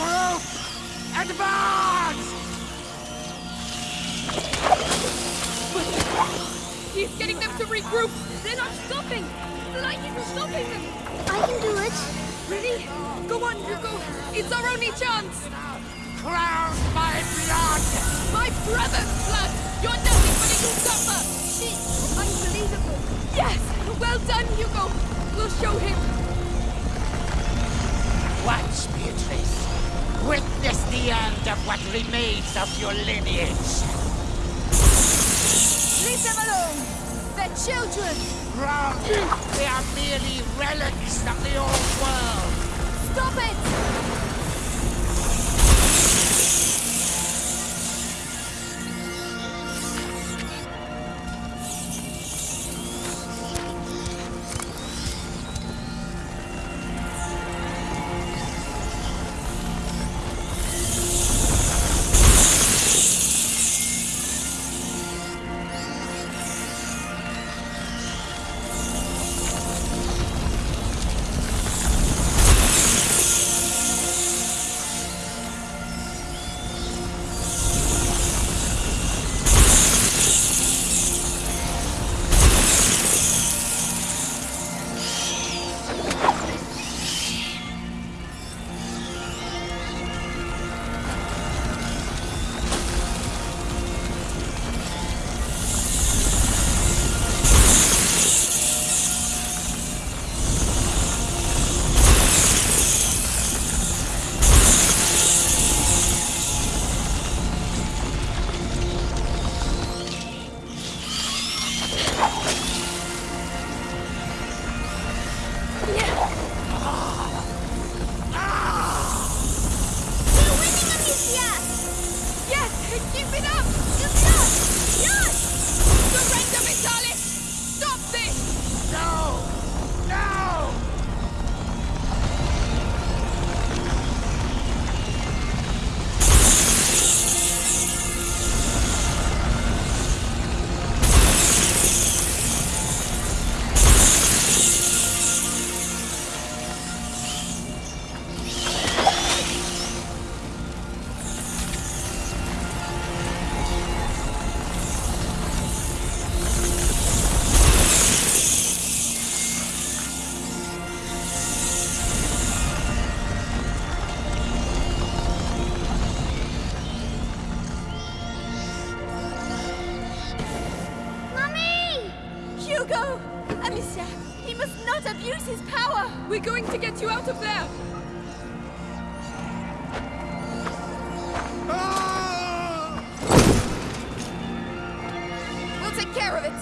Group! Advance! He's getting them to regroup. They're not stopping. The lightning is stopping them. I can do it. Really? Go on, Hugo. It's our only chance. Crowned by blood! My brother's blood. You're nothing but a usurper. She's unbelievable. Yes. Well done, Hugo. We'll show him. End of what remains of your lineage. Leave them alone. They're children. Wrong. They are merely relics of the old world. Stop it! You're winning, Amicia! Yes. Keep it up. Good job! Yes! He must not abuse his power! We're going to get you out of there. Ah! We'll take care of it.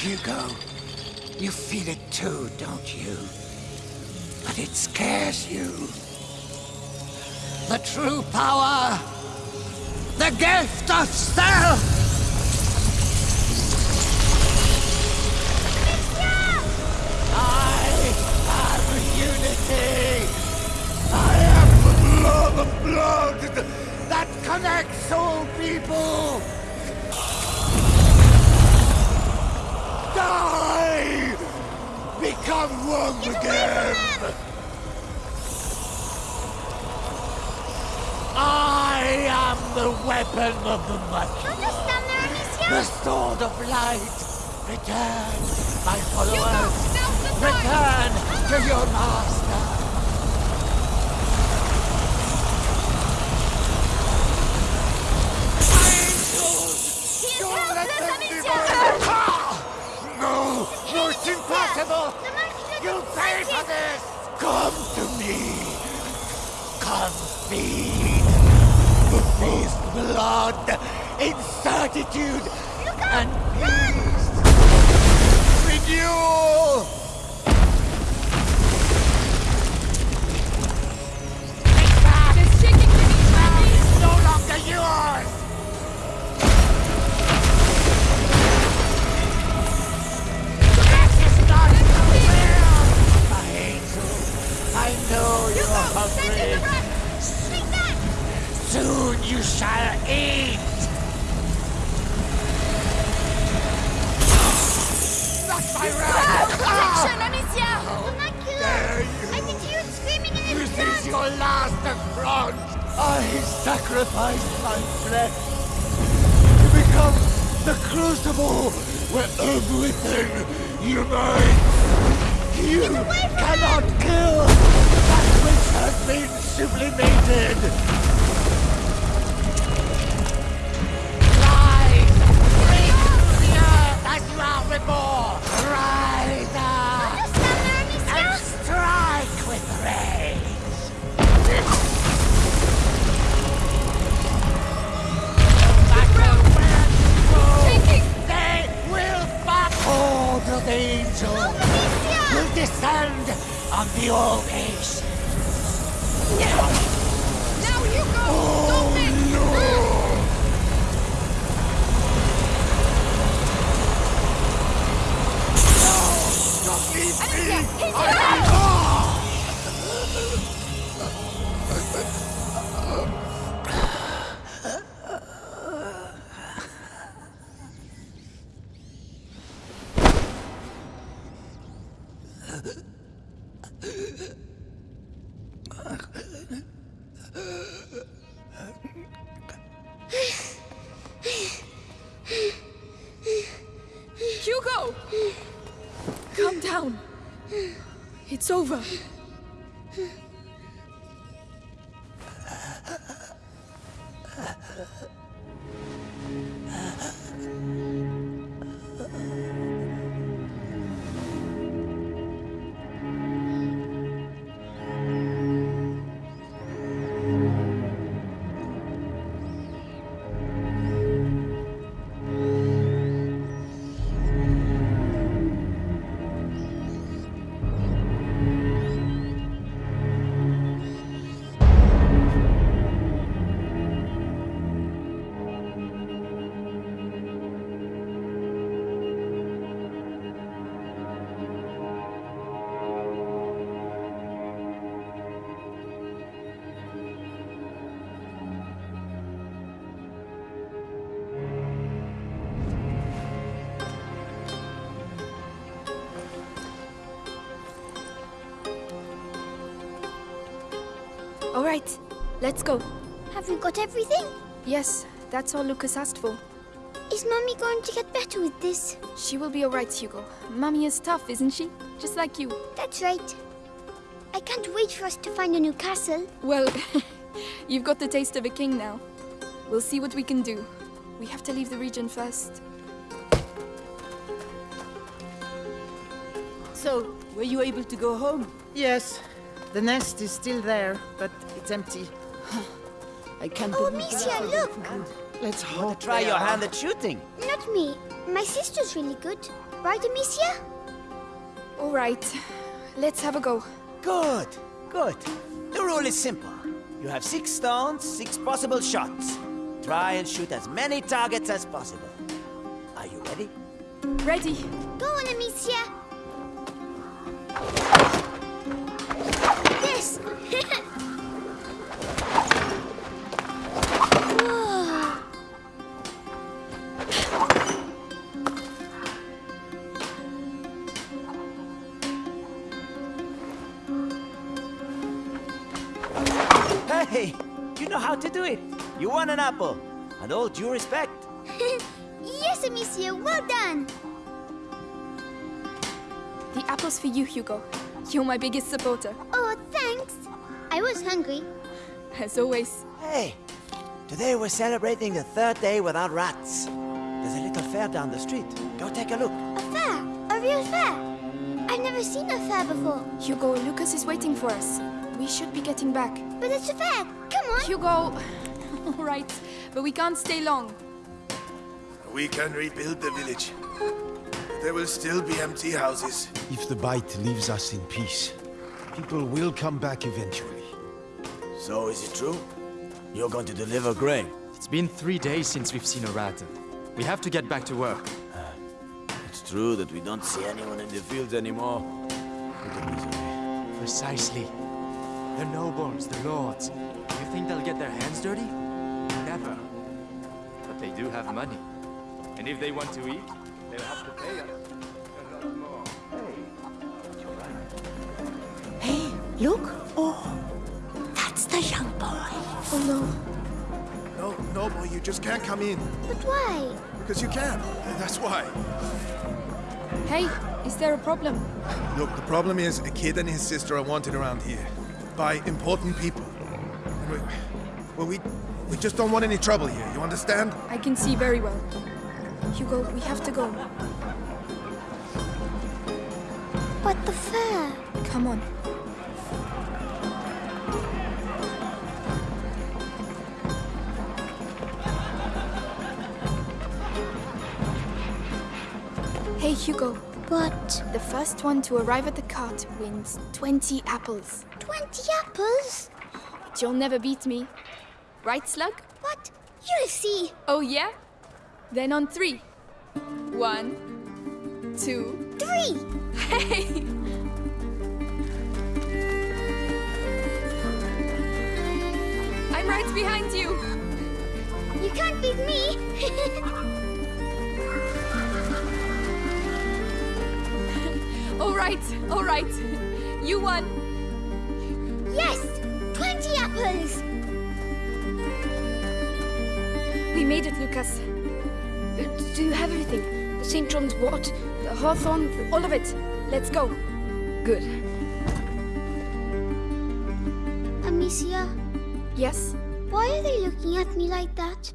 Hugo, you feel it too, don't you? But it scares you. The true power, the gift of self! The sword of light! Return, my followers! Return to your master! He is helpless, Amicia! No! No, it's impossible! You'll pay for this! Come to me! Come feed! The feast blood in certitude and peace! Renewal! Take back! They're shaking me. Now is no longer yours! This is not your will! My angel, I know you are Send in the hungry. rest. Take that! Soon you shall eat! Last affront! I sacrificed my flesh to become the crucible where everything unites! You cannot kill that which has been sublimated! It's over. Right, let's go. Have we got everything? Yes, that's all Lucas asked for. Is Mummy going to get better with this? She will be all right, Hugo. Mummy is tough, isn't she? Just like you. That's right. I can't wait for us to find a new castle. Well, you've got the taste of a king now. We'll see what we can do. We have to leave the region first. So, were you able to go home? Yes, the nest is still there, but it's empty. I can't Oh, believe Amicia, look! Let's hope Try your hand at shooting. Not me. My sister's really good. Right, Amicia? All right, let's have a go. Good, good. The rule is simple. You have six stones, six possible shots. Try and shoot as many targets as possible. Are you ready? Ready? Go on, Amicia! This! Hey, you know how to do it. You won an apple. And all due respect. yes, Amicia, well done! The apple's for you, Hugo. You're my biggest supporter. Oh, thanks. I was hungry. As always. Hey, today we're celebrating the third day without rats. There's a little fair down the street. Go take a look. A fair? A real fair? I've never seen a fair before. Hugo, Lucas is waiting for us. We should be getting back. But it's a fair. Come on. Hugo! All right, but we can't stay long. We can rebuild the village. There will still be empty houses. If the bite leaves us in peace, people will come back eventually. So is it true? You're going to deliver grain? It's been three days since we've seen a rat. We have to get back to work. Ah, it's true that we don't see anyone in the fields anymore. Look at misery. Precisely. The nobles, the lords. You think they'll get their hands dirty? Never. But they do have money. And if they want to eat, they'll have to pay us Look. Oh, that's the young boy. Oh no. No, no, boy, you just can't come in. But why? Because you can. That's why. Hey, is there a problem? Look, the problem is a kid and his sister are wanted around here by important people. And we, well, we, we just don't want any trouble here. You understand? I can see very well. Hugo, we have to go. But the fair. Come on. Hugo, But the first one to arrive at the cart wins 20 apples. 20 apples? But you'll never beat me. Right, Slug? But you'll see. Oh yeah? Then on three. One, two, Three. Hey! I'm right behind you! You can't beat me. All right, all right. You won. yes, 20 apples. We made it, Lucas. Uh, Do you have everything? The St. John's wort, the hawthorn, all of it. Let's go. Good. Amicia, Yes? why are they looking at me like that?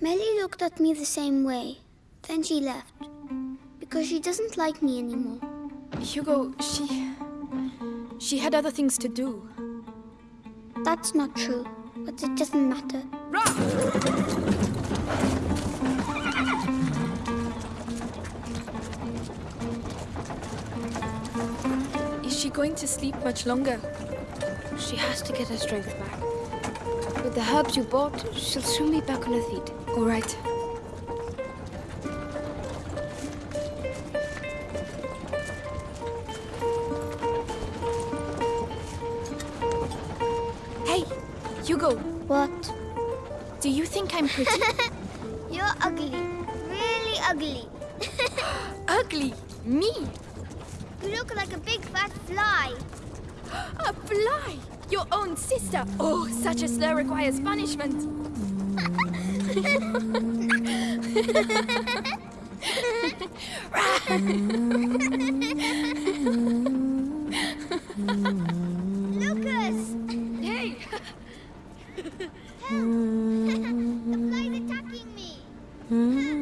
Mélie looked at me the same way. Then she left. Because she doesn't like me anymore. Hugo, she. She had other things to do. That's not true. But it doesn't matter. Is she going to sleep much longer? She has to get her strength back. With the herbs you bought, she'll soon be back on her feet. All right. Hugo, What? do you think I'm pretty? You're ugly. Really ugly. Ugly? Me? You look like a big fat fly. A fly? Your own sister? Oh, such a slur requires punishment. Lucas! Hey! The fly's attacking me. Hmm?